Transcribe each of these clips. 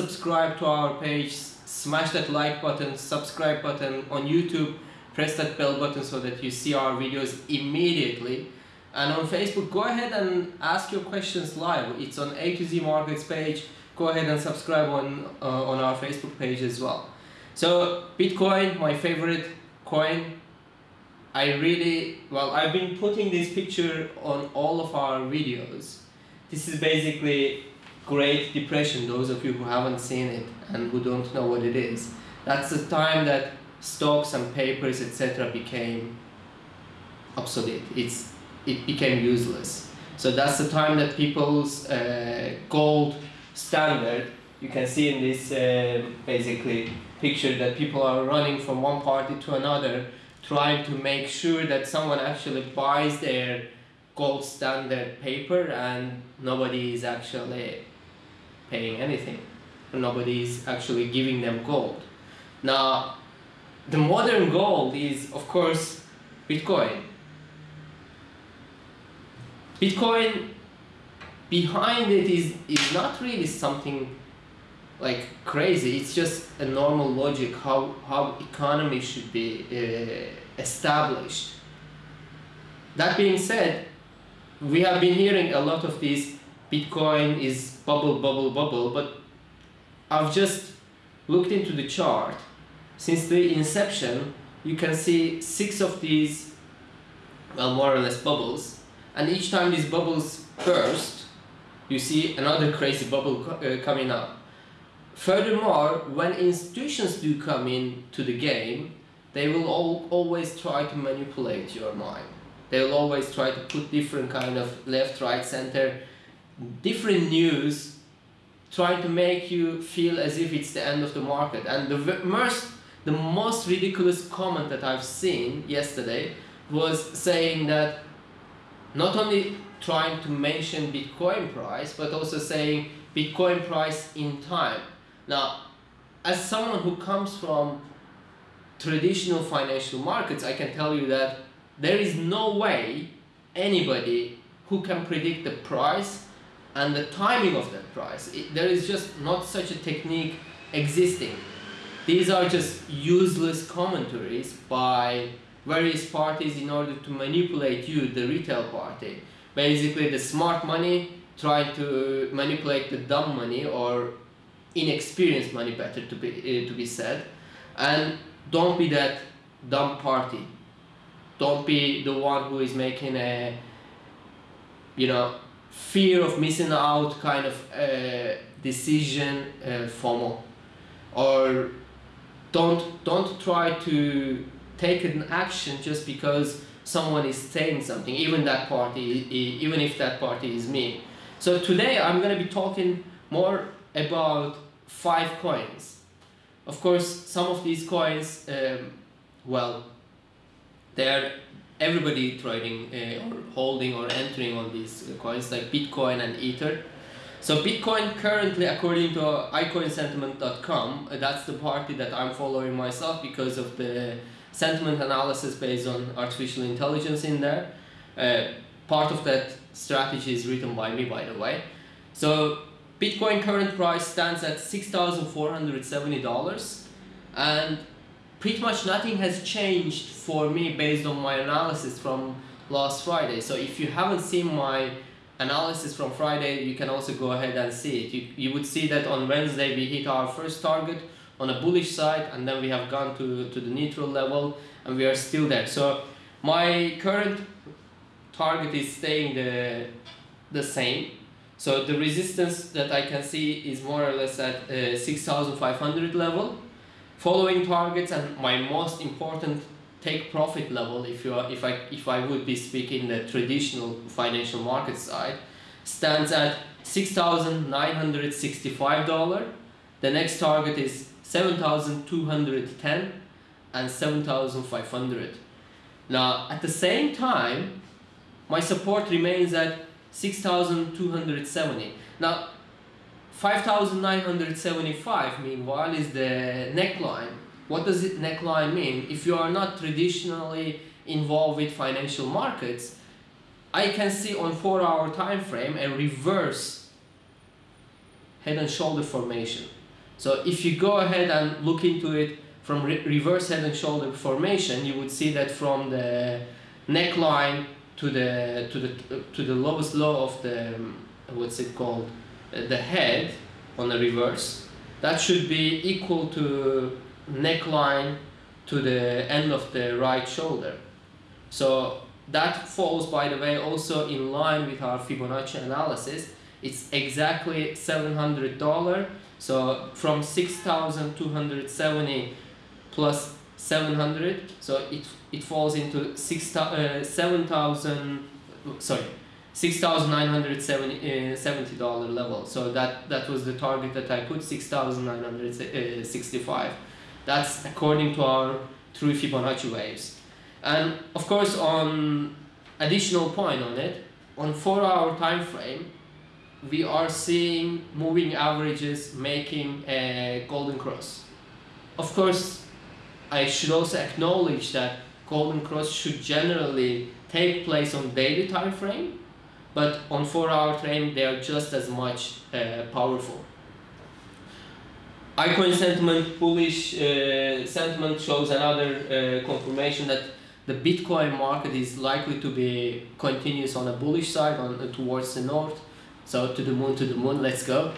subscribed to our page, smash that like button, subscribe button on YouTube, press that bell button so that you see our videos immediately. And on Facebook, go ahead and ask your questions live. It's on A to Z Markets page. Go ahead and subscribe on, uh, on our Facebook page as well. So Bitcoin, my favorite coin. I really, well, I've been putting this picture on all of our videos. This is basically Great Depression, those of you who haven't seen it and who don't know what it is. That's the time that stocks and papers, etc. became obsolete. It's, it became useless. So that's the time that people's uh, gold standard, you can see in this uh, basically picture that people are running from one party to another trying to make sure that someone actually buys their gold standard paper and nobody is actually paying anything. Nobody is actually giving them gold. Now, the modern gold is, of course, Bitcoin. Bitcoin, behind it is, is not really something like crazy. It's just a normal logic how, how economy should be uh, established. That being said, we have been hearing a lot of this Bitcoin is bubble, bubble, bubble, but I've just looked into the chart. Since the inception, you can see six of these, well, more or less bubbles, and each time these bubbles burst, you see another crazy bubble co uh, coming up. Furthermore, when institutions do come in to the game, they will all, always try to manipulate your mind. They will always try to put different kind of left, right, center, different news, trying to make you feel as if it's the end of the market. And the most, the most ridiculous comment that I've seen yesterday was saying that not only trying to mention Bitcoin price, but also saying Bitcoin price in time. Now, as someone who comes from traditional financial markets, I can tell you that there is no way anybody who can predict the price and the timing of that price. It, there is just not such a technique existing. These are just useless commentaries by various parties in order to manipulate you, the retail party. Basically, the smart money trying to manipulate the dumb money or inexperienced money, better to be uh, to be said, and don't be that dumb party. Don't be the one who is making a, you know, fear of missing out kind of uh, decision uh, FOMO, or don't don't try to take an action just because someone is saying something, even that party, even if that party is me. So today I'm gonna be talking more about five coins. Of course, some of these coins, um, well, they're everybody trading uh, or holding or entering on these coins like Bitcoin and Ether. So Bitcoin currently, according to iCoinSentiment.com, uh, that's the party that I'm following myself because of the sentiment analysis based on artificial intelligence in there. Uh, part of that strategy is written by me, by the way. So Bitcoin current price stands at $6,470 and pretty much nothing has changed for me based on my analysis from last Friday. So if you haven't seen my analysis from Friday, you can also go ahead and see it. You, you would see that on Wednesday we hit our first target on a bullish side and then we have gone to, to the neutral level and we are still there. So my current target is staying the, the same so the resistance that I can see is more or less at uh, 6500 level. Following targets and my most important take profit level, if you are, if I if I would be speaking the traditional financial market side, stands at six thousand nine hundred sixty five dollar. The next target is seven thousand two hundred ten and seven thousand five hundred. Now at the same time, my support remains at 6,270. Now, 5,975 meanwhile is the neckline. What does it neckline mean? If you are not traditionally involved with financial markets, I can see on 4 hour time frame a reverse head and shoulder formation. So if you go ahead and look into it from re reverse head and shoulder formation, you would see that from the neckline to the to the to the lowest low of the what's it called the head on the reverse that should be equal to neckline to the end of the right shoulder. So that falls by the way also in line with our Fibonacci analysis. It's exactly $700 so from 6270 plus 700 so it it falls into 6 uh, 7000 sorry $6,970 uh, level. So that that was the target that I put 6,965 that's according to our true Fibonacci waves. And of course on additional point on it on 4 hour time frame we are seeing moving averages making a golden cross. Of course I should also acknowledge that golden cross should generally take place on daily time frame but on 4 hour frame they are just as much uh, powerful. Icoin sentiment bullish uh, sentiment shows another uh, confirmation that the bitcoin market is likely to be continuous on a bullish side on towards the north. So to the moon to the moon let's go.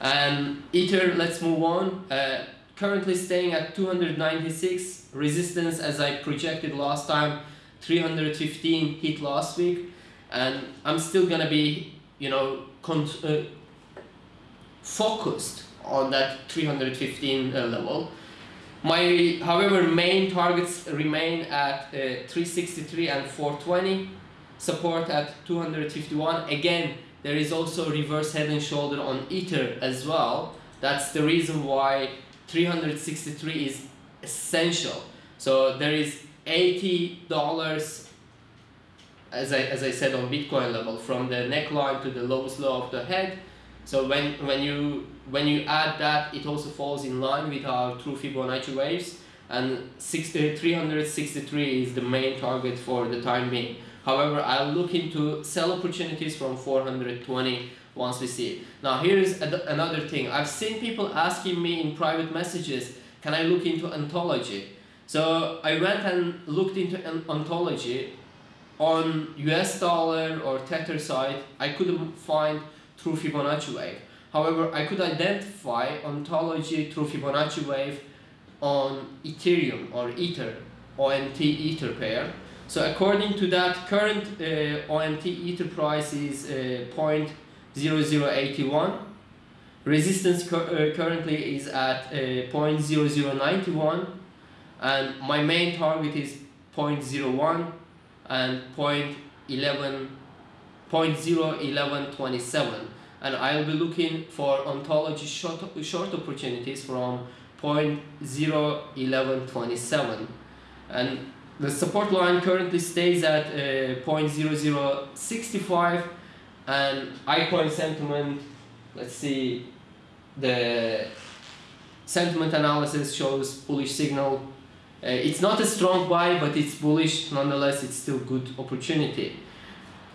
And ether let's move on. Uh, currently staying at 296 resistance as I projected last time 315 hit last week and I'm still gonna be you know uh, focused on that 315 uh, level. My however main targets remain at uh, 363 and 420 support at 251 again there is also reverse head and shoulder on ether as well. That's the reason why 363 is essential. So there is $80 as I, as I said on Bitcoin level from the neckline to the lowest low of the head. So when, when, you, when you add that, it also falls in line with our true Fibonacci waves and 60, uh, 363 is the main target for the time being. However, I'll look into sell opportunities from 420 once we see it. Now here is another thing. I've seen people asking me in private messages, can I look into ontology? So I went and looked into ontology on US dollar or Tether side. I couldn't find true Fibonacci wave. However, I could identify ontology through Fibonacci wave on Ethereum or Ether, ONT Ether pair. So according to that, current uh, ONT Ether price is uh, 0.0081. Resistance uh, currently is at uh, 0.0091 and my main target is 0.01 and 0.11 0.01127 and I'll be looking for ontology short, short opportunities from 0.01127 and the support line currently stays at uh, 0.0065 and icoin sentiment let's see the sentiment analysis shows bullish signal uh, it's not a strong buy but it's bullish. Nonetheless it's still good opportunity.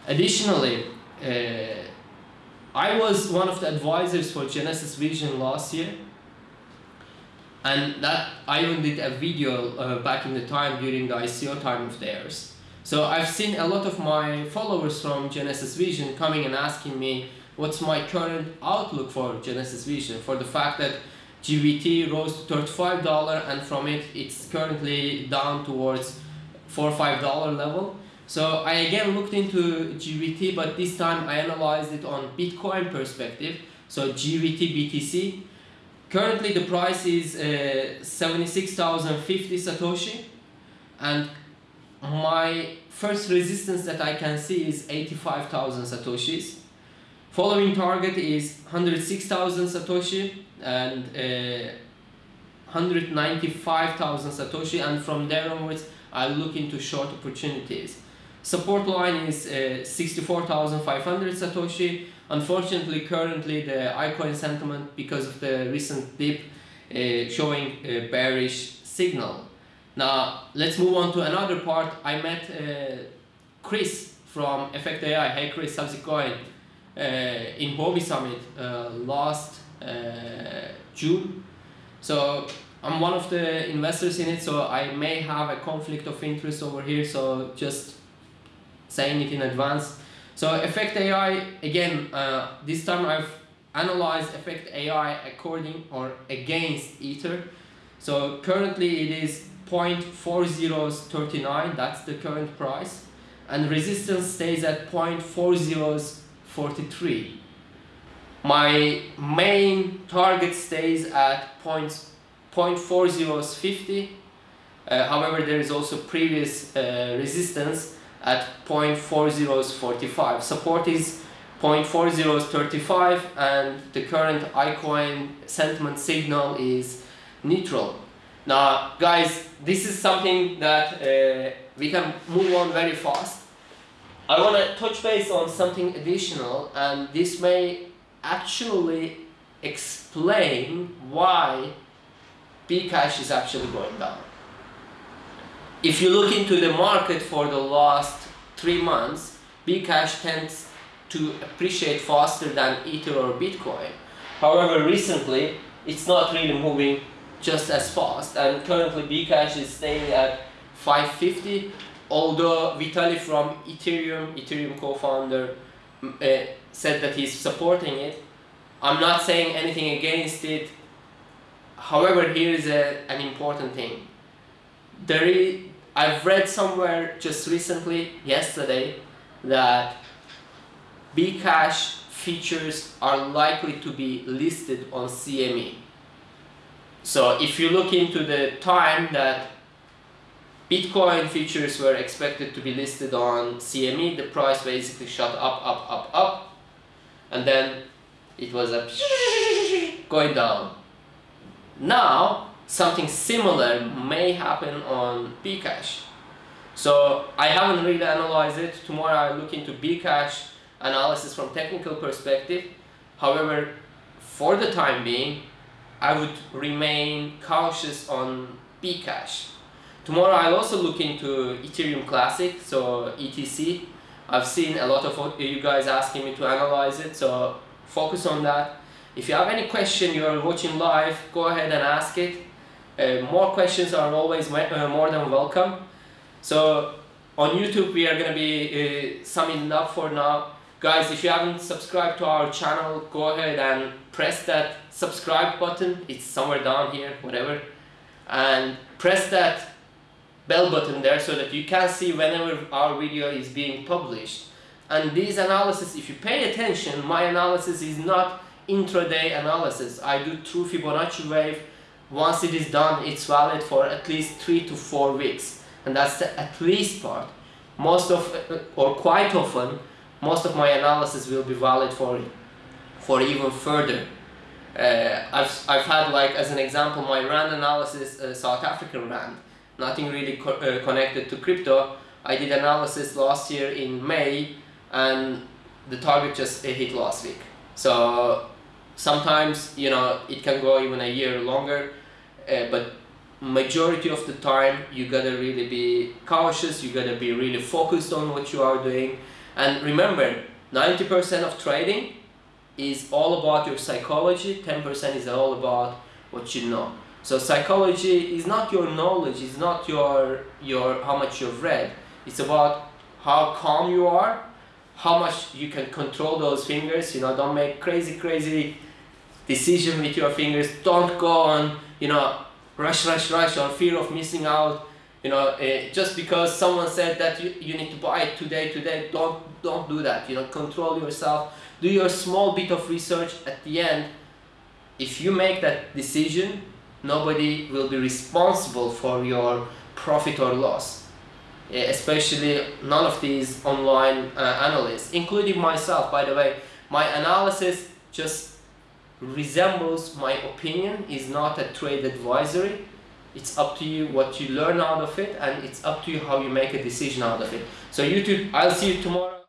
Additionally uh, I was one of the advisors for Genesis Vision last year and that I even did a video uh, back in the time during the ICO time of theirs. So I've seen a lot of my followers from Genesis Vision coming and asking me what's my current outlook for Genesis Vision? For the fact that GVT rose to $35 and from it it's currently down towards 4 $5 level. So I again looked into GVT but this time I analyzed it on Bitcoin perspective. So GVT BTC. Currently the price is uh, 76,050 Satoshi and my first resistance that I can see is 85,000 satoshis following target is 106,000 satoshi and uh, 195,000 satoshi and from there onwards I look into short opportunities support line is uh, 64,500 satoshi unfortunately currently the icoin sentiment because of the recent dip uh, showing a bearish signal now, let's move on to another part. I met uh, Chris from Effect AI. Hey Chris, how's it going? Uh, in Huobi Summit uh, last June. So I'm one of the investors in it, so I may have a conflict of interest over here. So just saying it in advance. So Effect AI again. Uh, this time I've analyzed Effect AI according or against Ether. So currently it is 0.4039. That's the current price, and resistance stays at 0.4043 my main target stays at points 0.4050 uh, however there is also previous uh, resistance at 0.4045 support is 0.4035 and the current icoin sentiment signal is neutral. Now guys this is something that uh, we can move on very fast. I want to touch base on something additional and this may actually explain why Bcash is actually going down. If you look into the market for the last three months, Bcash tends to appreciate faster than Ether or Bitcoin. However, recently, it's not really moving just as fast and currently Bcash is staying at 550 although Vitalik from Ethereum, Ethereum co-founder, uh, said that he's supporting it. I'm not saying anything against it. However, here is a, an important thing. There is, I've read somewhere just recently, yesterday, that Bcash futures are likely to be listed on CME. So if you look into the time that Bitcoin futures were expected to be listed on CME, the price basically shot up, up, up, up, and then it was a going down. Now, something similar may happen on Bcash. So I haven't really analyzed it. Tomorrow I'll look into Bcash analysis from technical perspective. However, for the time being, I would remain cautious on Bcash. Tomorrow I'll also look into Ethereum Classic, so ETC. I've seen a lot of you guys asking me to analyze it, so focus on that. If you have any question you're watching live, go ahead and ask it. Uh, more questions are always uh, more than welcome. So on YouTube we are going to be uh, summing up for now. Guys, if you haven't subscribed to our channel, go ahead and press that subscribe button. It's somewhere down here, whatever. And press that bell button there so that you can see whenever our video is being published. And these analysis, if you pay attention, my analysis is not intraday analysis. I do true Fibonacci wave. Once it is done, it's valid for at least three to four weeks. And that's the at least part. Most of, or quite often, most of my analysis will be valid for, for even further. Uh, I've, I've had like, as an example, my RAND analysis, uh, South African RAND nothing really co uh, connected to crypto. I did analysis last year in May and the target just hit last week. So sometimes, you know, it can go even a year longer, uh, but majority of the time you gotta really be cautious, you gotta be really focused on what you are doing. And remember, 90% of trading is all about your psychology, 10% is all about what you know. So psychology is not your knowledge, it's not your, your how much you've read. It's about how calm you are, how much you can control those fingers, you know, don't make crazy, crazy decision with your fingers. Don't go on, you know, rush, rush, rush on fear of missing out. You know, uh, just because someone said that you, you need to buy it today, today, don't, don't do that. You know, control yourself. Do your small bit of research at the end. If you make that decision, nobody will be responsible for your profit or loss. Especially none of these online uh, analysts including myself by the way. My analysis just resembles my opinion is not a trade advisory. It's up to you what you learn out of it and it's up to you how you make a decision out of it. So youtube i'll see you tomorrow